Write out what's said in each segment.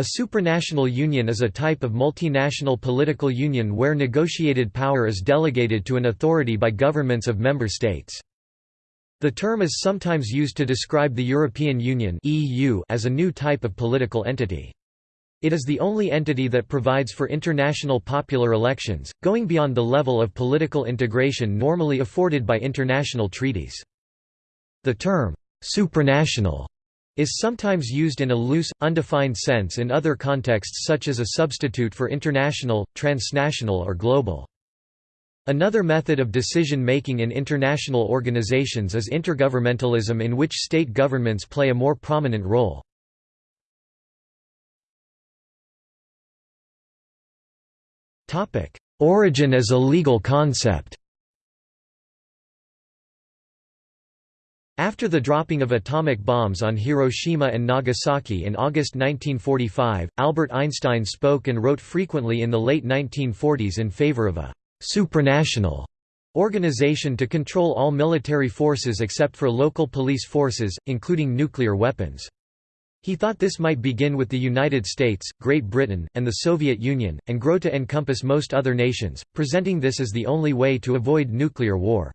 A supranational union is a type of multinational political union where negotiated power is delegated to an authority by governments of member states. The term is sometimes used to describe the European Union as a new type of political entity. It is the only entity that provides for international popular elections, going beyond the level of political integration normally afforded by international treaties. The term, supranational, is sometimes used in a loose, undefined sense in other contexts such as a substitute for international, transnational or global. Another method of decision-making in international organizations is intergovernmentalism in which state governments play a more prominent role. Origin as a legal concept After the dropping of atomic bombs on Hiroshima and Nagasaki in August 1945, Albert Einstein spoke and wrote frequently in the late 1940s in favor of a «supranational» organization to control all military forces except for local police forces, including nuclear weapons. He thought this might begin with the United States, Great Britain, and the Soviet Union, and grow to encompass most other nations, presenting this as the only way to avoid nuclear war.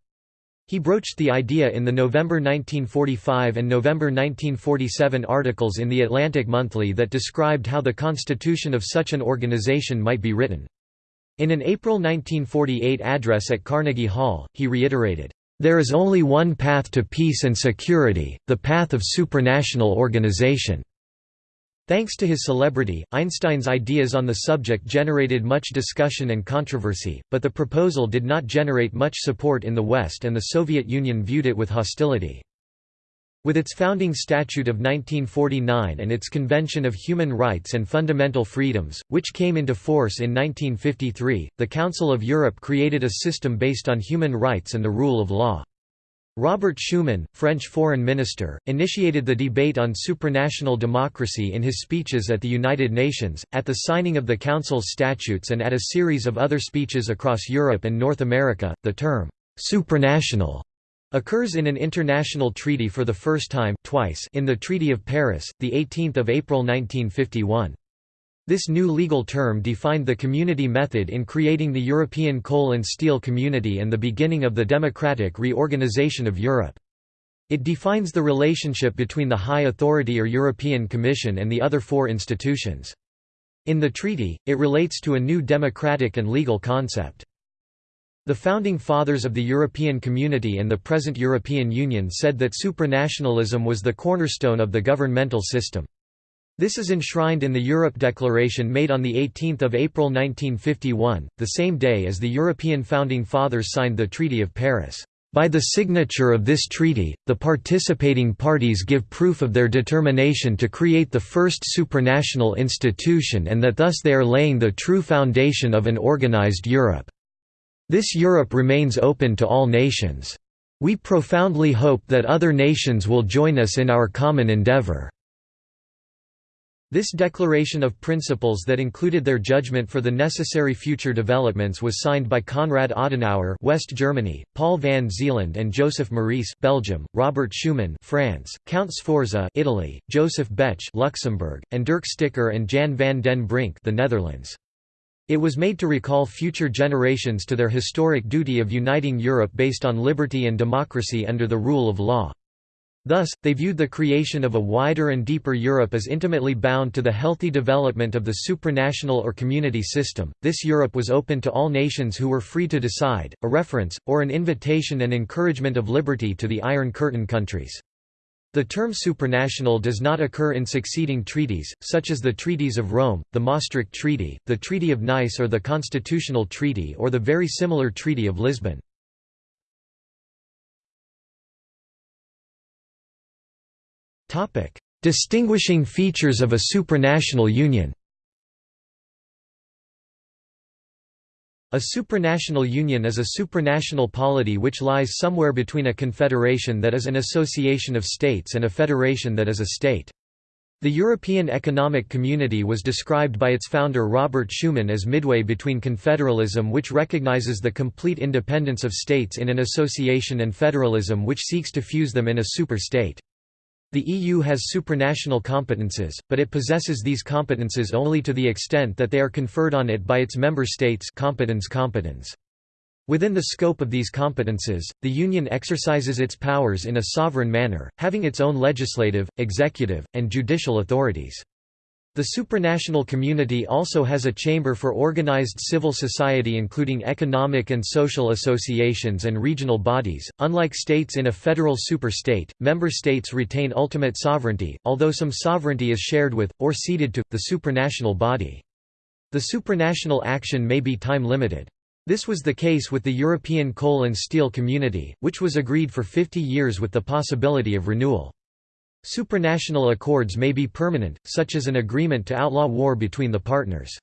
He broached the idea in the November 1945 and November 1947 articles in The Atlantic Monthly that described how the constitution of such an organization might be written. In an April 1948 address at Carnegie Hall, he reiterated, there is only one path to peace and security, the path of supranational organization. Thanks to his celebrity, Einstein's ideas on the subject generated much discussion and controversy, but the proposal did not generate much support in the West and the Soviet Union viewed it with hostility. With its founding statute of 1949 and its Convention of Human Rights and Fundamental Freedoms, which came into force in 1953, the Council of Europe created a system based on human rights and the rule of law. Robert Schuman, French foreign minister, initiated the debate on supranational democracy in his speeches at the United Nations, at the signing of the Council's statutes and at a series of other speeches across Europe and North America. The term, supranational occurs in an international treaty for the first time twice in the Treaty of Paris, 18 April 1951. This new legal term defined the community method in creating the European Coal and Steel Community and the beginning of the democratic reorganization of Europe. It defines the relationship between the High Authority or European Commission and the other four institutions. In the treaty, it relates to a new democratic and legal concept. The Founding Fathers of the European Community and the present European Union said that supranationalism was the cornerstone of the governmental system. This is enshrined in the Europe Declaration made on 18 April 1951, the same day as the European Founding Fathers signed the Treaty of Paris. By the signature of this treaty, the participating parties give proof of their determination to create the first supranational institution and that thus they are laying the true foundation of an organized Europe. This Europe remains open to all nations. We profoundly hope that other nations will join us in our common endeavor." This declaration of principles that included their judgment for the necessary future developments was signed by Konrad Adenauer West Germany, Paul van Zeeland and Joseph Meurice Belgium, Robert Schuman France, Count Sforza Italy, Joseph Bech Luxembourg, and Dirk Stikker and Jan van den Brink the Netherlands. It was made to recall future generations to their historic duty of uniting Europe based on liberty and democracy under the rule of law. Thus, they viewed the creation of a wider and deeper Europe as intimately bound to the healthy development of the supranational or community system. This Europe was open to all nations who were free to decide, a reference, or an invitation and encouragement of liberty to the Iron Curtain countries. The term supranational does not occur in succeeding treaties, such as the Treaties of Rome, the Maastricht Treaty, the Treaty of Nice or the Constitutional Treaty or the very similar Treaty of Lisbon. Distinguishing features of a supranational union A supranational union is a supranational polity which lies somewhere between a confederation that is an association of states and a federation that is a state. The European Economic Community was described by its founder Robert Schuman as midway between confederalism which recognizes the complete independence of states in an association and federalism which seeks to fuse them in a super-state. The EU has supranational competences, but it possesses these competences only to the extent that they are conferred on it by its member states competence competence. Within the scope of these competences, the Union exercises its powers in a sovereign manner, having its own legislative, executive, and judicial authorities. The supranational community also has a chamber for organized civil society including economic and social associations and regional bodies. Unlike states in a federal superstate, member states retain ultimate sovereignty, although some sovereignty is shared with, or ceded to, the supranational body. The supranational action may be time-limited. This was the case with the European Coal and Steel Community, which was agreed for 50 years with the possibility of renewal. Supranational accords may be permanent, such as an agreement to outlaw war between the partners.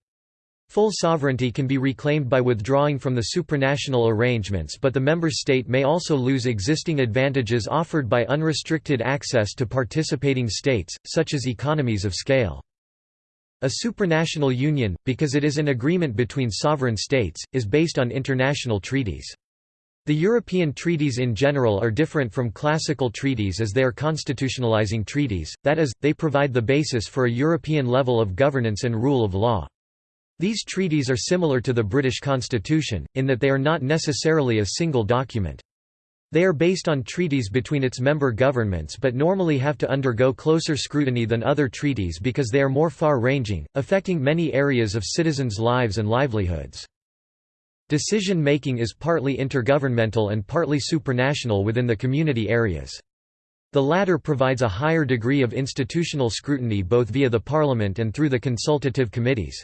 Full sovereignty can be reclaimed by withdrawing from the supranational arrangements but the member state may also lose existing advantages offered by unrestricted access to participating states, such as economies of scale. A supranational union, because it is an agreement between sovereign states, is based on international treaties. The European treaties in general are different from classical treaties as they are constitutionalizing treaties, that is, they provide the basis for a European level of governance and rule of law. These treaties are similar to the British Constitution, in that they are not necessarily a single document. They are based on treaties between its member governments but normally have to undergo closer scrutiny than other treaties because they are more far-ranging, affecting many areas of citizens' lives and livelihoods. Decision-making is partly intergovernmental and partly supranational within the community areas. The latter provides a higher degree of institutional scrutiny both via the parliament and through the consultative committees.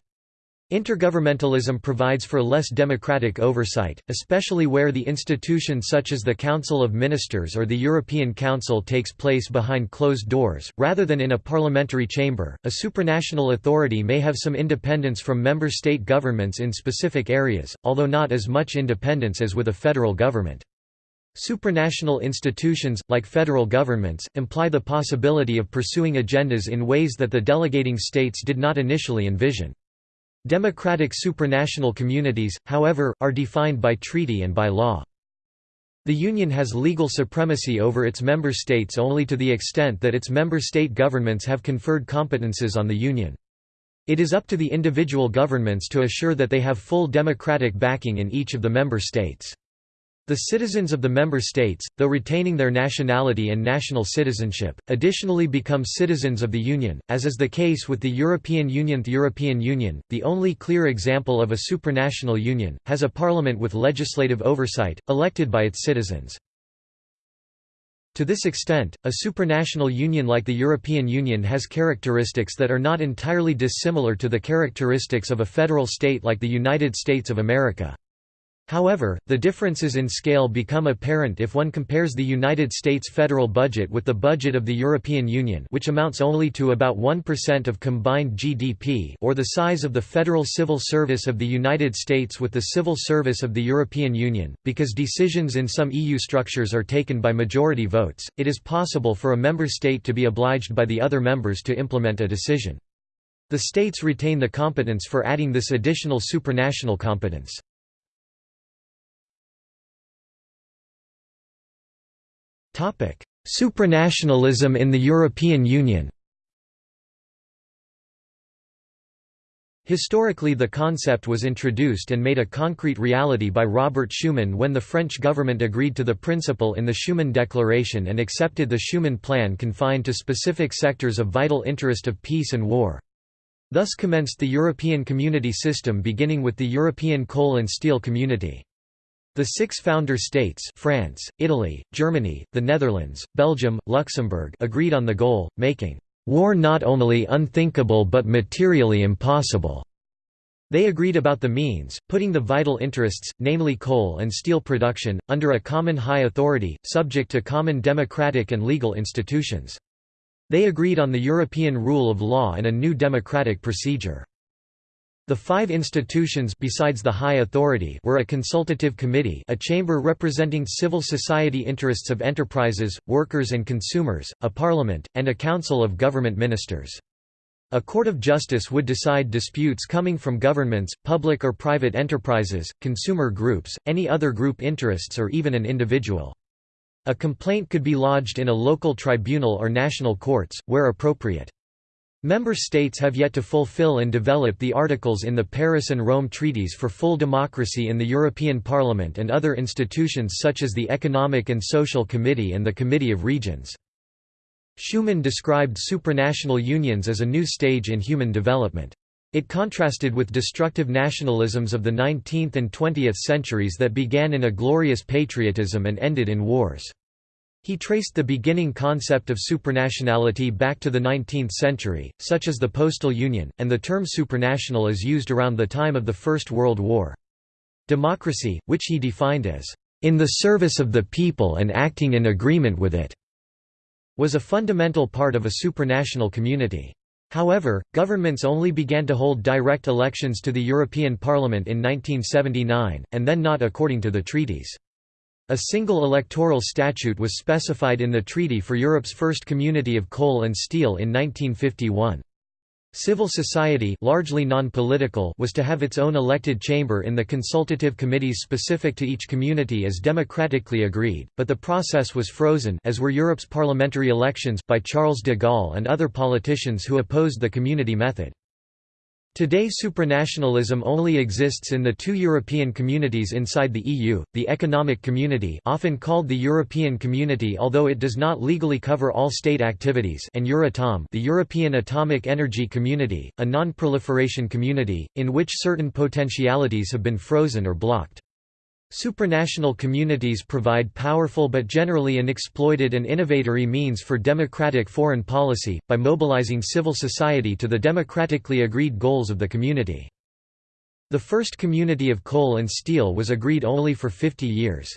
Intergovernmentalism provides for less democratic oversight, especially where the institution such as the Council of Ministers or the European Council takes place behind closed doors, rather than in a parliamentary chamber. A supranational authority may have some independence from member state governments in specific areas, although not as much independence as with a federal government. Supranational institutions, like federal governments, imply the possibility of pursuing agendas in ways that the delegating states did not initially envision. Democratic supranational communities, however, are defined by treaty and by law. The Union has legal supremacy over its member states only to the extent that its member state governments have conferred competences on the Union. It is up to the individual governments to assure that they have full democratic backing in each of the member states. The citizens of the member states, though retaining their nationality and national citizenship, additionally become citizens of the Union, as is the case with the European Union. The European Union, the only clear example of a supranational union, has a parliament with legislative oversight, elected by its citizens. To this extent, a supranational union like the European Union has characteristics that are not entirely dissimilar to the characteristics of a federal state like the United States of America. However, the differences in scale become apparent if one compares the United States federal budget with the budget of the European Union which amounts only to about 1% of combined GDP or the size of the Federal Civil Service of the United States with the Civil Service of the European Union. Because decisions in some EU structures are taken by majority votes, it is possible for a member state to be obliged by the other members to implement a decision. The states retain the competence for adding this additional supranational competence. Supranationalism in the European Union Historically the concept was introduced and made a concrete reality by Robert Schuman when the French government agreed to the principle in the Schuman Declaration and accepted the Schuman Plan confined to specific sectors of vital interest of peace and war. Thus commenced the European Community system beginning with the European Coal and Steel Community. The six founder states France, Italy, Germany, the Netherlands, Belgium, Luxembourg agreed on the goal, making war not only unthinkable but materially impossible. They agreed about the means, putting the vital interests, namely coal and steel production, under a common high authority, subject to common democratic and legal institutions. They agreed on the European rule of law and a new democratic procedure. The five institutions besides the High Authority were a consultative committee a chamber representing civil society interests of enterprises, workers and consumers, a parliament, and a council of government ministers. A court of justice would decide disputes coming from governments, public or private enterprises, consumer groups, any other group interests or even an individual. A complaint could be lodged in a local tribunal or national courts, where appropriate. Member states have yet to fulfill and develop the articles in the Paris and Rome treaties for full democracy in the European Parliament and other institutions such as the Economic and Social Committee and the Committee of Regions. Schuman described supranational unions as a new stage in human development. It contrasted with destructive nationalisms of the 19th and 20th centuries that began in a glorious patriotism and ended in wars. He traced the beginning concept of supranationality back to the 19th century, such as the postal union, and the term supranational is used around the time of the First World War. Democracy, which he defined as, "...in the service of the people and acting in agreement with it", was a fundamental part of a supranational community. However, governments only began to hold direct elections to the European Parliament in 1979, and then not according to the treaties. A single electoral statute was specified in the Treaty for Europe's first community of coal and steel in 1951. Civil society largely non-political was to have its own elected chamber in the consultative committees specific to each community as democratically agreed, but the process was frozen as were Europe's parliamentary elections by Charles de Gaulle and other politicians who opposed the community method. Today supranationalism only exists in the two European communities inside the EU, the Economic Community often called the European Community although it does not legally cover all state activities and Euratom the European Atomic Energy Community, a non-proliferation community, in which certain potentialities have been frozen or blocked. Supranational communities provide powerful but generally unexploited and innovatory means for democratic foreign policy, by mobilizing civil society to the democratically agreed goals of the community. The first community of coal and steel was agreed only for 50 years.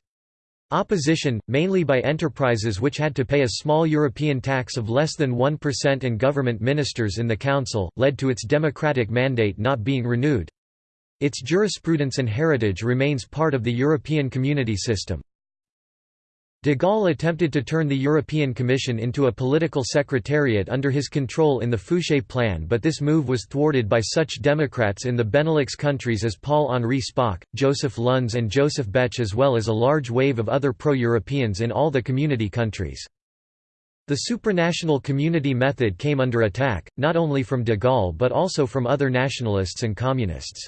Opposition, mainly by enterprises which had to pay a small European tax of less than 1% and government ministers in the council, led to its democratic mandate not being renewed. Its jurisprudence and heritage remains part of the European Community system. De Gaulle attempted to turn the European Commission into a political secretariat under his control in the Fouchet Plan but this move was thwarted by such Democrats in the Benelux countries as Paul-Henri Spaak, Joseph Luns and Joseph Bech as well as a large wave of other pro-Europeans in all the community countries. The supranational community method came under attack, not only from de Gaulle but also from other nationalists and communists.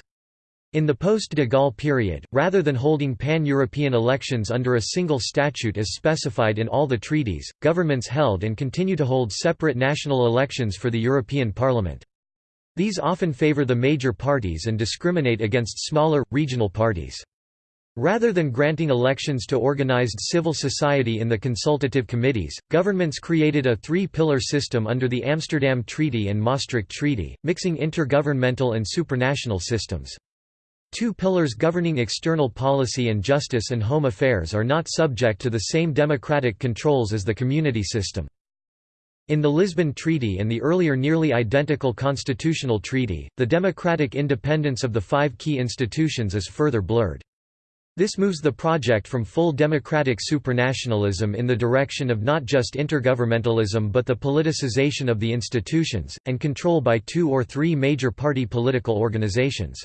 In the post-de Gaulle period, rather than holding pan-European elections under a single statute as specified in all the treaties, governments held and continue to hold separate national elections for the European Parliament. These often favour the major parties and discriminate against smaller, regional parties. Rather than granting elections to organized civil society in the consultative committees, governments created a three-pillar system under the Amsterdam Treaty and Maastricht Treaty, mixing intergovernmental and supranational systems. Two pillars governing external policy and justice and home affairs are not subject to the same democratic controls as the community system. In the Lisbon Treaty and the earlier nearly identical constitutional treaty, the democratic independence of the five key institutions is further blurred. This moves the project from full democratic supranationalism in the direction of not just intergovernmentalism but the politicization of the institutions, and control by two or three major party political organizations.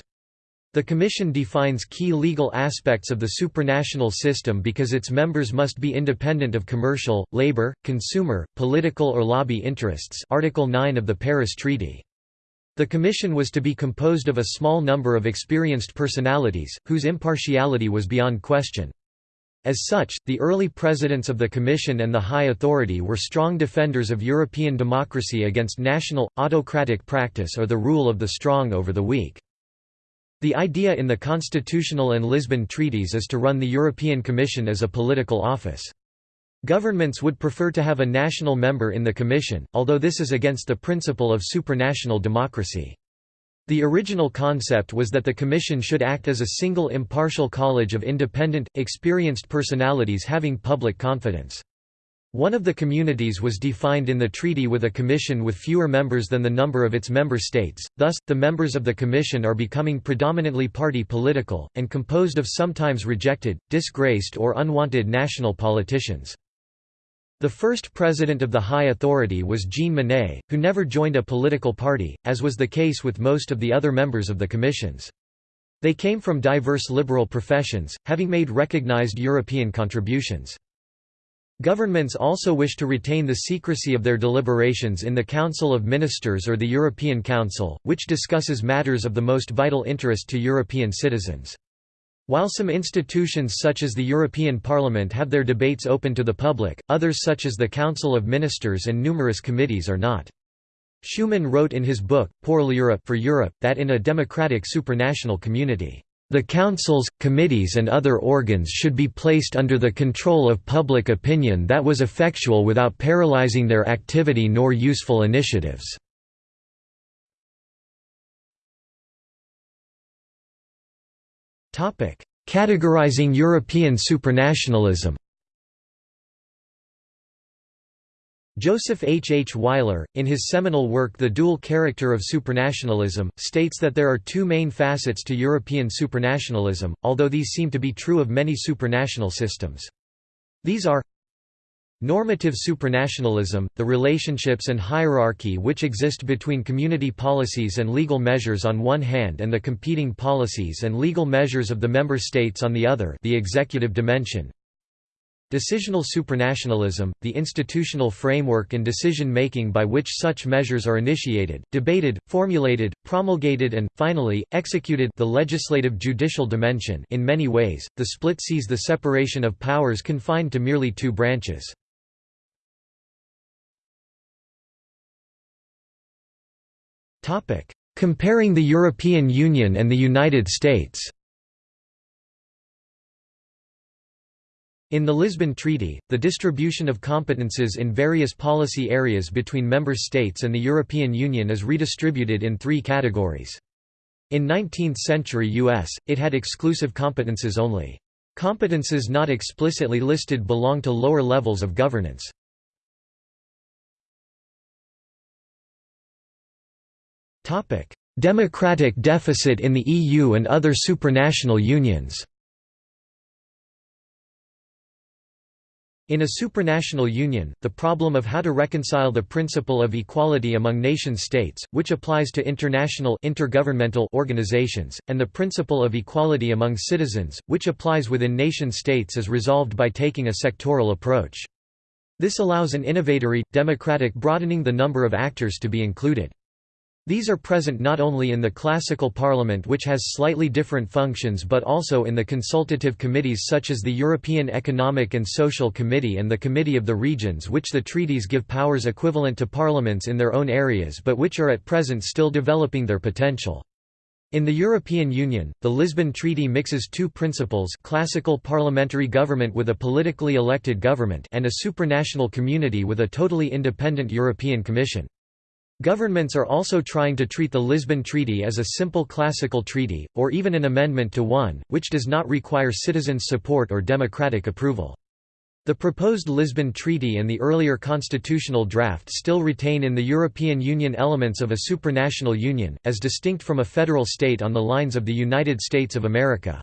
The Commission defines key legal aspects of the supranational system because its members must be independent of commercial, labor, consumer, political or lobby interests Article 9 of the Paris Treaty. The Commission was to be composed of a small number of experienced personalities, whose impartiality was beyond question. As such, the early presidents of the Commission and the High Authority were strong defenders of European democracy against national, autocratic practice or the rule of the strong over the weak. The idea in the Constitutional and Lisbon treaties is to run the European Commission as a political office. Governments would prefer to have a national member in the Commission, although this is against the principle of supranational democracy. The original concept was that the Commission should act as a single impartial college of independent, experienced personalities having public confidence. One of the communities was defined in the treaty with a commission with fewer members than the number of its member states, thus, the members of the commission are becoming predominantly party political, and composed of sometimes rejected, disgraced or unwanted national politicians. The first president of the High Authority was Jean Monnet, who never joined a political party, as was the case with most of the other members of the commissions. They came from diverse liberal professions, having made recognized European contributions. Governments also wish to retain the secrecy of their deliberations in the Council of Ministers or the European Council, which discusses matters of the most vital interest to European citizens. While some institutions such as the European Parliament have their debates open to the public, others such as the Council of Ministers and numerous committees are not. Schuman wrote in his book, Pour l'Europe for Europe, that in a democratic supranational community the councils, committees and other organs should be placed under the control of public opinion that was effectual without paralyzing their activity nor useful initiatives. Categorizing European supranationalism Joseph H. H. Weiler, in his seminal work The Dual Character of Supranationalism, states that there are two main facets to European supranationalism, although these seem to be true of many supranational systems. These are Normative supranationalism, the relationships and hierarchy which exist between community policies and legal measures on one hand and the competing policies and legal measures of the member states on the other the executive dimension, Decisional supranationalism, the institutional framework and decision-making by which such measures are initiated, debated, formulated, promulgated and, finally, executed the legislative judicial dimension in many ways, the split sees the separation of powers confined to merely two branches. Comparing the European Union and the United States In the Lisbon Treaty, the distribution of competences in various policy areas between member states and the European Union is redistributed in three categories. In 19th-century U.S., it had exclusive competences only. Competences not explicitly listed belong to lower levels of governance. Democratic deficit in the EU and other supranational unions In a supranational union, the problem of how to reconcile the principle of equality among nation-states, which applies to international intergovernmental organizations, and the principle of equality among citizens, which applies within nation-states is resolved by taking a sectoral approach. This allows an innovatory, democratic broadening the number of actors to be included. These are present not only in the classical parliament which has slightly different functions but also in the consultative committees such as the European Economic and Social Committee and the Committee of the Regions which the treaties give powers equivalent to parliaments in their own areas but which are at present still developing their potential. In the European Union, the Lisbon Treaty mixes two principles classical parliamentary government with a politically elected government and a supranational community with a totally independent European Commission. Governments are also trying to treat the Lisbon Treaty as a simple classical treaty, or even an amendment to one, which does not require citizens' support or democratic approval. The proposed Lisbon Treaty and the earlier constitutional draft still retain in the European Union elements of a supranational union, as distinct from a federal state on the lines of the United States of America.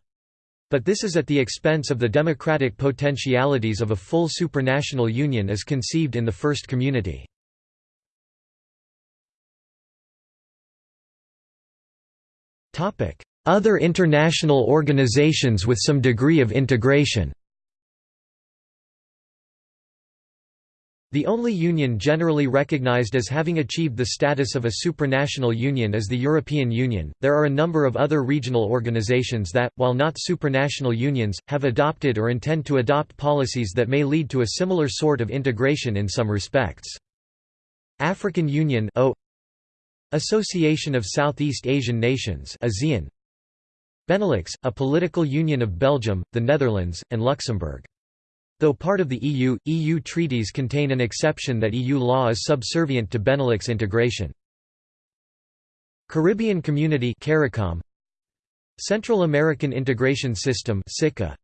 But this is at the expense of the democratic potentialities of a full supranational union as conceived in the first community. Other international organizations with some degree of integration The only union generally recognized as having achieved the status of a supranational union is the European Union. There are a number of other regional organizations that, while not supranational unions, have adopted or intend to adopt policies that may lead to a similar sort of integration in some respects. African Union Association of Southeast Asian Nations ASEAN Benelux, a political union of Belgium, the Netherlands, and Luxembourg. Though part of the EU, EU treaties contain an exception that EU law is subservient to Benelux integration. Caribbean Community CARICOM Central American Integration System SICA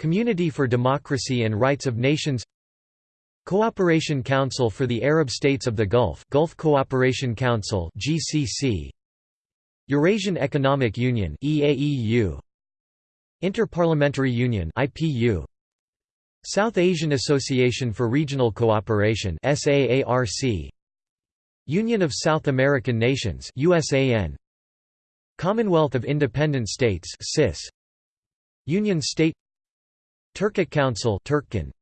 Community for Democracy and Rights of Nations Cooperation Council for the Arab States of the Gulf Gulf Cooperation Council GCC Eurasian Economic Union EAEU Interparliamentary Union IPU South Asian Association for Regional Cooperation SAARC Union of South American Nations USAN Commonwealth of Independent States CIS Union State Turkic Council Turkcan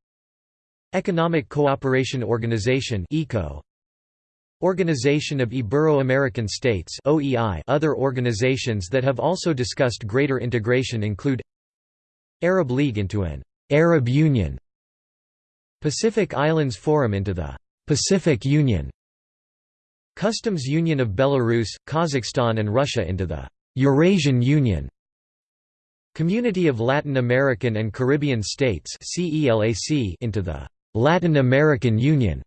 Economic Cooperation Organization ECO Organization of Ibero-American States OEI Other organizations that have also discussed greater integration include Arab League into an Arab Union Pacific Islands Forum into the Pacific Union Customs Union of Belarus, Kazakhstan and Russia into the Eurasian Union Community of Latin American and Caribbean States into the Latin American Union.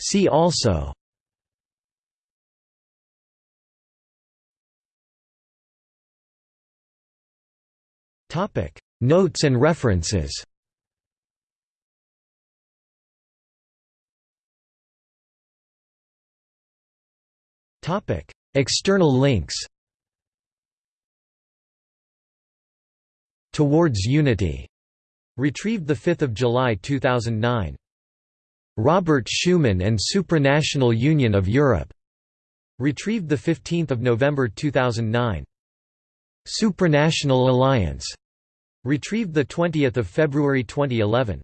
See also. Notes and references. External links Towards Unity, retrieved 5 July 2009. Robert Schuman and Supranational Union of Europe, retrieved 15 November 2009. Supranational Alliance, retrieved 20 February 2011.